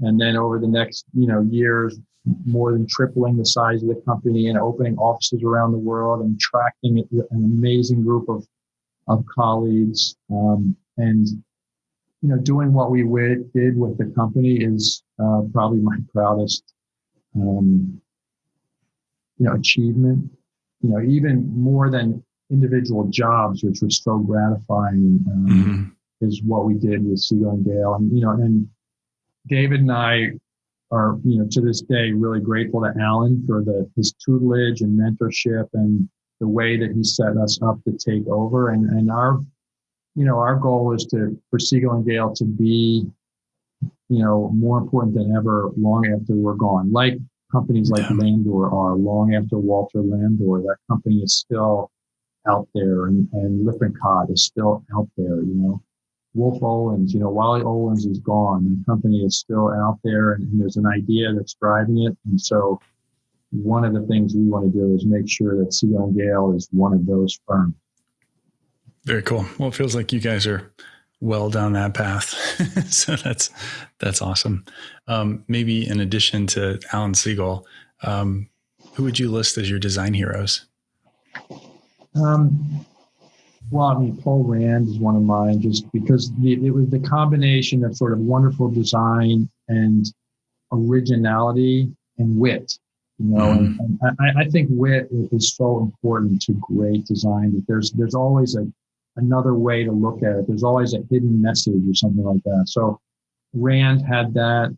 and then over the next you know years, more than tripling the size of the company and opening offices around the world and attracting an amazing group of of colleagues, um, and you know doing what we did with the company is uh, probably my proudest. Um, you know, achievement, you know, even more than individual jobs, which was so gratifying, um, mm-hmm. is what we did with Siegel and Gale. And, you know, and David and I are, you know, to this day, really grateful to Alan for the, his tutelage and mentorship and the way that he set us up to take over. And, and our, you know, our goal is to, for Siegel and Gale to be, you know, more important than ever long after we're gone. Like companies like yeah. Landor are long after Walter Landor. That company is still out there, and, and Lippincott is still out there. You know, Wolf Olins. You know, Wally Olins is gone. The company is still out there, and, and there's an idea that's driving it. And so, one of the things we want to do is make sure that and Gale is one of those firms. Very cool. Well, it feels like you guys are well down that path. so that's that's awesome. Um, maybe in addition to Alan Siegel, um, who would you list as your design heroes? Um, well, I mean, Paul Rand is one of mine, just because the, it was the combination of sort of wonderful design and originality and wit. You know, mm. and, and I, I, think wit is so important to great design. That there's there's always a another way to look at it. There's always a hidden message or something like that. So Rand had that.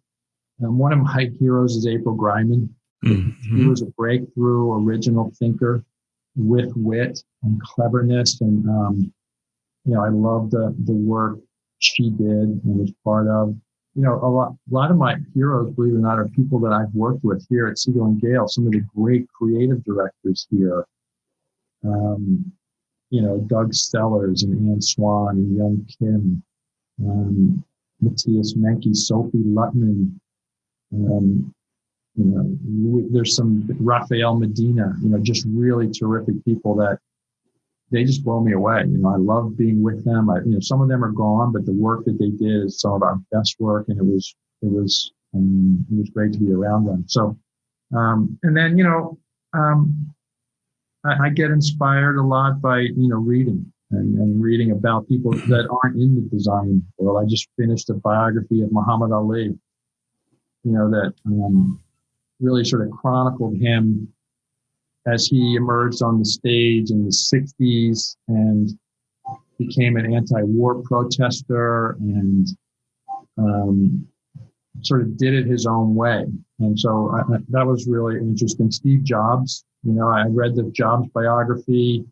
And one of my heroes is April Greiman. Mm-hmm. He was a breakthrough original thinker with wit and cleverness. And, um, you know, I love the, the work she did and was part of. You know, a lot, a lot of my heroes, believe it or not, are people that I've worked with here at Siegel and Gale, some of the great creative directors here. Um, you know, Doug Stellers and Ann Swan and Young Kim, um, Matthias Menke, Sophie Luttman, Um, you know, there's some Rafael Medina, you know, just really terrific people that they just blow me away. You know, I love being with them. I, you know, some of them are gone, but the work that they did is some of our best work, and it was it was um, it was great to be around them. So, um, and then you know, um, I, I get inspired a lot by you know reading and, and, reading about people that aren't in the design world. I just finished a biography of Muhammad Ali, you know, that um, really sort of chronicled him as he emerged on the stage in the 60s and became an anti-war protester and um, sort of did it his own way. And so I, that was really interesting. Steve Jobs, you know, I read the Jobs biography,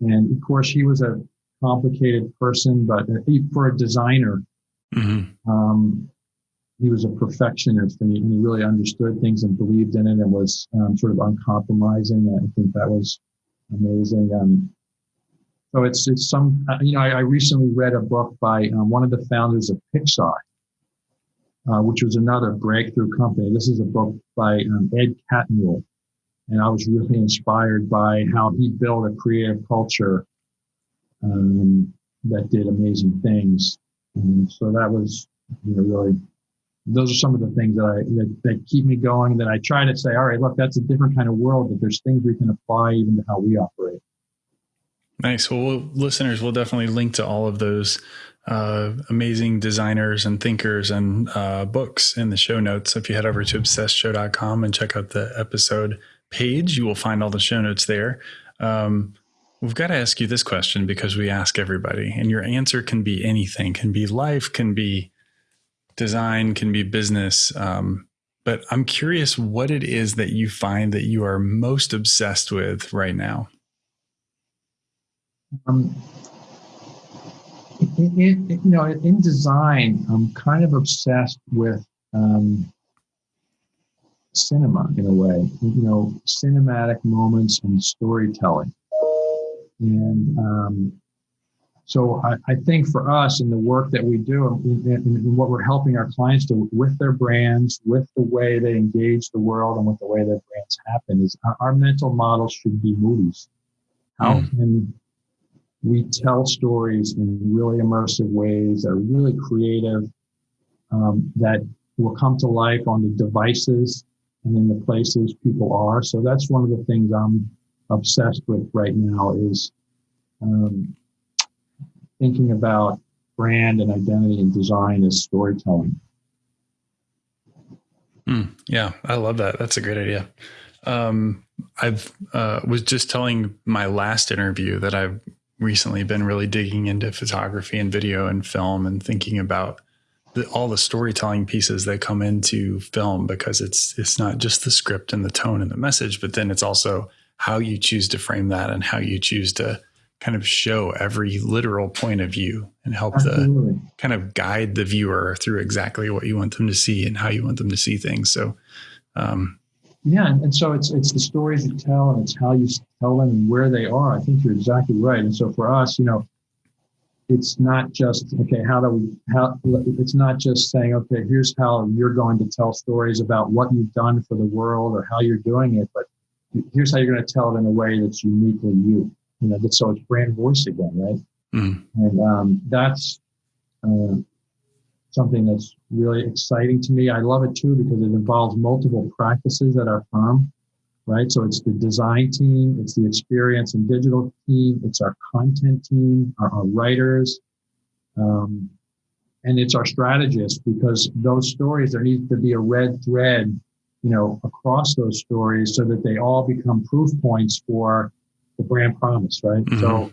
and of course, he was a complicated person, but for a designer, mm-hmm. um, he was a perfectionist and he, and he, really understood things and believed in it and was um, sort of uncompromising. I think that was amazing. Um, So it's it's some uh, you know I, I recently read a book by um, one of the founders of Pixar, uh, which was another breakthrough company. This is a book by um, Ed Catmull, and I was really inspired by how he built a creative culture um, that did amazing things. And so that was you know really those are some of the things that I that, that keep me going. That I try to say, all right, look, that's a different kind of world, but there's things we can apply even to how we operate. Nice. Well, we'll listeners, we'll definitely link to all of those uh, amazing designers and thinkers and uh, books in the show notes. If you head over to obsessedshow.com and check out the episode page, you will find all the show notes there. Um, we've got to ask you this question because we ask everybody, and your answer can be anything, can be life, can be design, can be business. Um, but I'm curious what it is that you find that you are most obsessed with right now. Um, you know, in design, I'm kind of obsessed with um, cinema in a way. You know, cinematic moments and storytelling, and um, so I, I, think for us in the work that we do and, and, what we're helping our clients do with their brands, with the way they engage the world, and with the way their brands happen, is our, our mental model should be movies. How mm. can we tell stories in really immersive ways that are really creative, um, that will come to life on the devices and in the places people are. So that's one of the things I'm obsessed with right now is um, thinking about brand and identity and design as storytelling. Mm, yeah, I love that. That's a great idea. Um, I've uh, was just telling my last interview that I've recently been really digging into photography and video and film and thinking about the, all the storytelling pieces that come into film because it's it's not just the script and the tone and the message, but then it's also how you choose to frame that and how you choose to kind of show every literal point of view and help Absolutely. the kind of guide the viewer through exactly what you want them to see and how you want them to see things. So, um, yeah, and so it's it's the stories you tell, and it's how you tell them and where they are. I think you're exactly right. And so for us, you know, it's not just okay. How do we? How it's not just saying okay. Here's how you're going to tell stories about what you've done for the world or how you're doing it, but here's how you're going to tell it in a way that's uniquely you. You know, so it's brand voice again, right? Mm. And um, that's uh, something that's really exciting to me. I love it too because it involves multiple practices at our firm, right? So it's the design team, it's the experience and digital team, it's our content team, our, our writers, um, and it's our strategists because those stories, there needs to be a red thread, you know, across those stories so that they all become proof points for the brand promise, right? Mm-hmm. So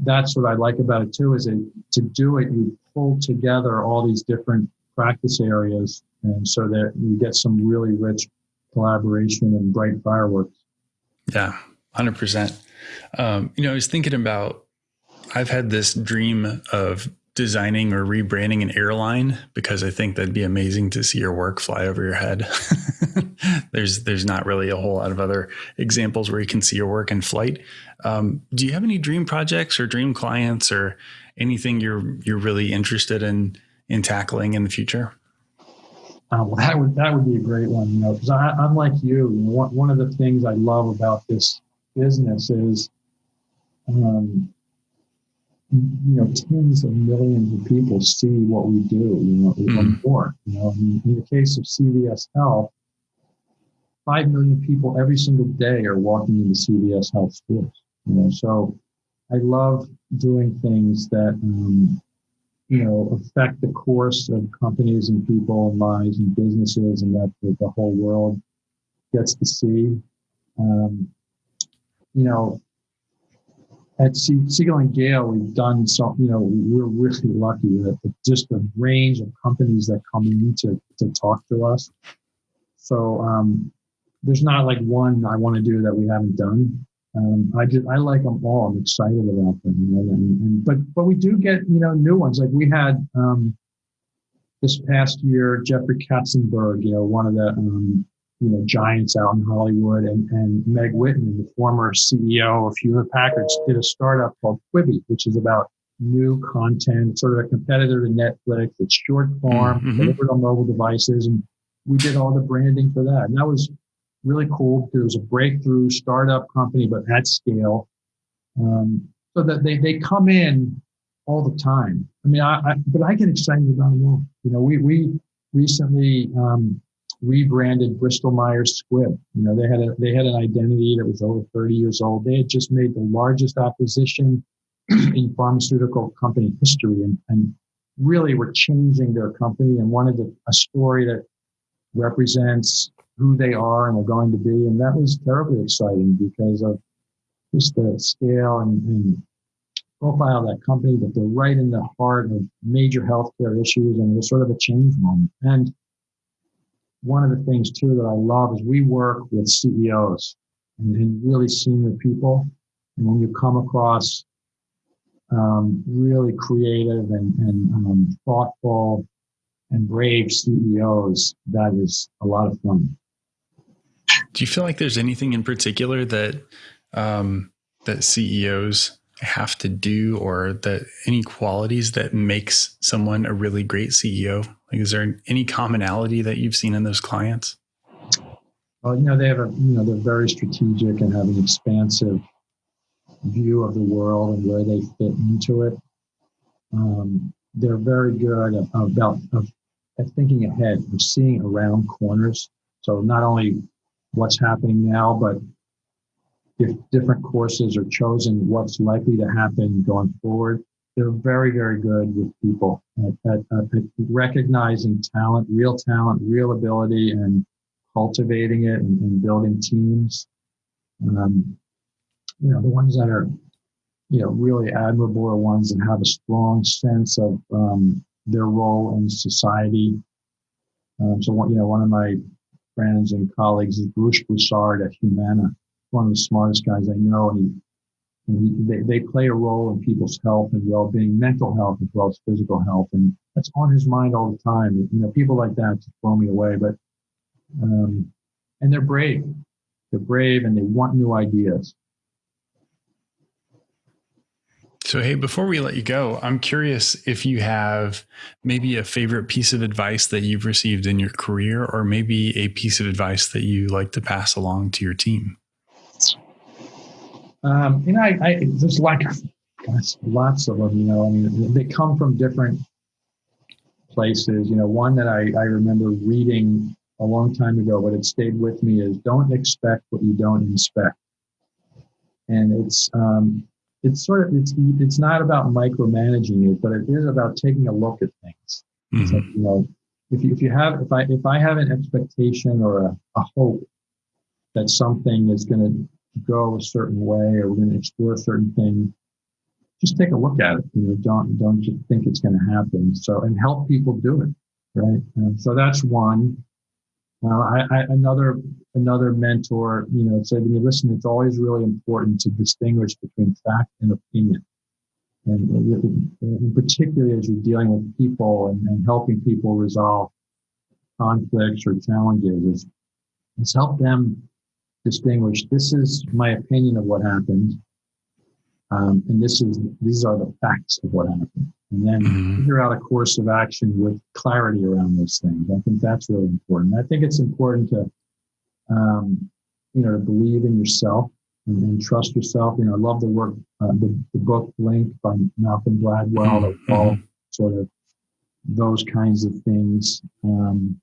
that's what I like about it too, is it, to do it, you pull together all these different practice areas and so that you get some really rich collaboration and bright fireworks. Yeah, 100%. Um, you know, I was thinking about, I've had this dream of designing or rebranding an airline because I think that'd be amazing to see your work fly over your head. there's there's not really a whole lot of other examples where you can see your work in flight. Um, do you have any dream projects or dream clients or anything you're you're really interested in in tackling in the future? Uh, well, that would that would be a great one, you know, because I'm like you. one, one of the things I love about this business is um, you know, tens of millions of people see what we do, you know, mm. more. You know, in, in, the case of CVS Health, five million people every single day are walking into CVS Health stores. You know, so I love doing things that um, you know affect the course of companies and people and lives and businesses, and that the, the whole world gets to see. Um, you know, at Siegel and Gale, we've done so, you know, we're really lucky that just the range of companies that come in to, to talk to us. So um, there's not like one I want to do that we haven't done. Um, I just I like them all. I'm excited about them. You know, and, and, but but we do get you know new ones. Like we had um, this past year, Jeffrey Katzenberg, you know, one of the um, you know, giants out in Hollywood. And, and Meg Whitman, the former CEO of Hewlett Packard, did a startup called Quibi, which is about new content, sort of a competitor to Netflix. It's short form, mm-hmm. delivered on mobile devices. And we did all the branding for that. And that was really cool because it was a breakthrough startup company, but at scale. Um, so that they, they come in all the time. I mean, I, I but I get excited about them all. You know, we, we recently, um, rebranded Bristol Myers Squibb. You know, they had a they had an identity that was over 30 years old. They had just made the largest acquisition in pharmaceutical company history and, and really were changing their company and wanted a, a story that represents who they are and are going to be. And that was terribly exciting because of just the scale and, and profile of that company, that they're right in the heart of major healthcare issues and it was sort of a change moment. And one of the things too that I love is we work with CEOs and, really senior people. And when you come across um, really creative and, and um, thoughtful and brave CEOs, that is a lot of fun. Do you feel like there's anything in particular that um, that CEOs have to do, or the any qualities that makes someone a really great CEO? Like, is there any commonality that you've seen in those clients? Well, you know, they have a, you know, they're very strategic and have an expansive view of the world and where they fit into it. Um, they're very good about of, at thinking ahead, of seeing around corners. So not only what's happening now, but if different courses are chosen, what's likely to happen going forward they're very, very good with people at, at, at, recognizing talent, real talent, real ability, and cultivating it and, and building teams. Um, you know, the ones that are, you know, really admirable are ones that have a strong sense of um, their role in society. Um, so, one, you know, one of my friends and colleagues is Bruce Broussard at Humana, one of the smartest guys I know, and he they, they play a role in people's health and well-being, mental health as well as physical health, and that's on his mind all the time. You know, people like that just blow me away. But um, and they're brave. They're brave and they want new ideas. So, hey, before we let you go, I'm curious if you have maybe a favorite piece of advice that you've received in your career, or maybe a piece of advice that you like to pass along to your team. Um, you know, I, I there's like gosh, lots of them. You know, I mean, they come from different places. You know, one that I, I remember reading a long time ago, but it stayed with me is don't expect what you don't inspect. And it's um, it's sort of it's it's not about micromanaging it, but it is about taking a look at things. Mm-hmm. So, you know, if you if you have if I if I have an expectation or a, a hope that something is going to go a certain way or we're going to explore a certain thing, just take a look at it. You know, don't don't just think it's going to happen. So and help people do it, right? And so that's one. Uh, I, I, another another mentor, you know, said to me, "Listen, it's always really important to distinguish between fact and opinion, and, and particularly as you're dealing with people and, and helping people resolve conflicts or challenges, is, is help them distinguish. This is my opinion of what happened. Um, and this is these are the facts of what happened. And then mm-hmm. figure out a course of action with clarity around those things. I think that's really important. I think it's important to um, you know to believe in yourself and, and, trust yourself. You know i love the work uh, the, the book blink by malcolm gladwell mm-hmm. all sort of those kinds of things. Um,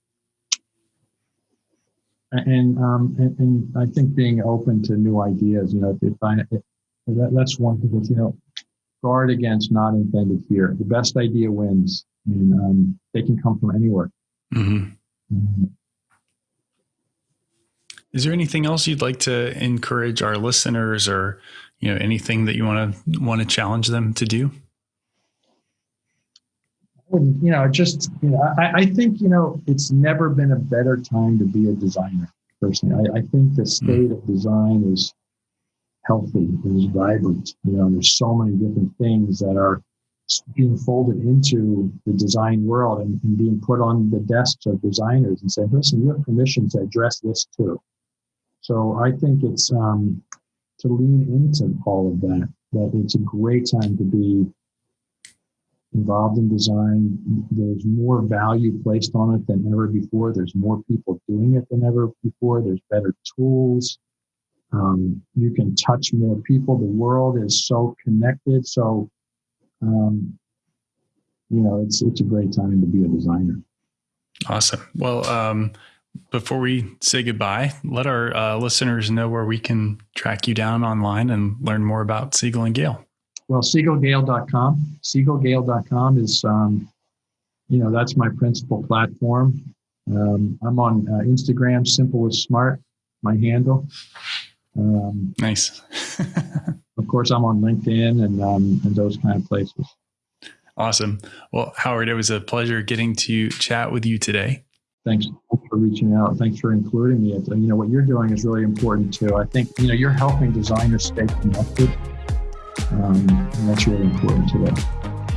and, um, and, and I think being open to new ideas, you know, if I, if that, that's one thing that, you know, guard against not intended fear. The best idea wins and, um, they can come from anywhere. Mm-hmm. Mm-hmm. Is there anything else you'd like to encourage our listeners or, you know, anything that you want to want to challenge them to do? You know, just, you know, I, I, think, you know, it's never been a better time to be a designer, personally. I, I think the state of design is healthy, is vibrant. You know, there's so many different things that are being folded into the design world and, and being put on the desks of designers and say, listen, you have permission to address this too. So I think it's um, to lean into all of that, that it's a great time to be involved in design. There's more value placed on it than ever before. There's more people doing it than ever before. There's better tools. Um, you can touch more people. The world is so connected. So, um, you know, it's it's a great time to be a designer. Awesome. Well, um, before we say goodbye, let our uh, listeners know where we can track you down online and learn more about Siegel and Gale. Well, siegelgale.com. Siegelgale.com is, um, you know, that's my principal platform. Um, I'm on uh, Instagram, simple as smart, my handle. Um, nice. of course, I'm on LinkedIn and, um, and those kind of places. Awesome. Well, Howard, it was a pleasure getting to chat with you today. Thanks for reaching out. Thanks for including me. You know, what you're doing is really important too. I think, you know, you're helping designers stay connected. Um, and that's really important today.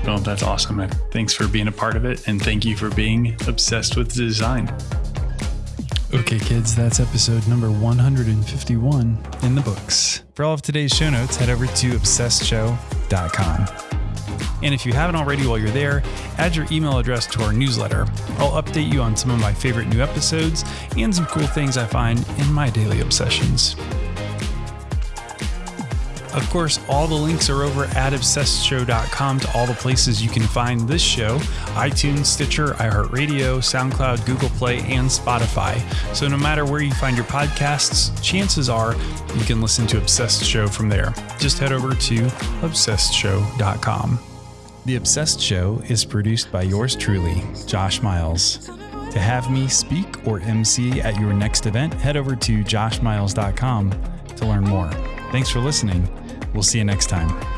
Well, that's awesome. Thanks for being a part of it. And thank you for being obsessed with design. Okay, kids, that's episode number 151 in the books. For all of today's show notes, head over to obsessedshow.com. And if you haven't already while you're there, add your email address to our newsletter. I'll update you on some of my favorite new episodes and some cool things I find in my daily obsessions. Of course, all the links are over at obsessedshow.com to all the places you can find this show iTunes, Stitcher, iHeartRadio, SoundCloud, Google Play, and Spotify. So no matter where you find your podcasts, chances are you can listen to Obsessed Show from there. Just head over to obsessedshow.com. The Obsessed Show is produced by yours truly, Josh Miles. To have me speak or MC at your next event, head over to joshmiles.com to learn more. Thanks for listening We'll see you next time.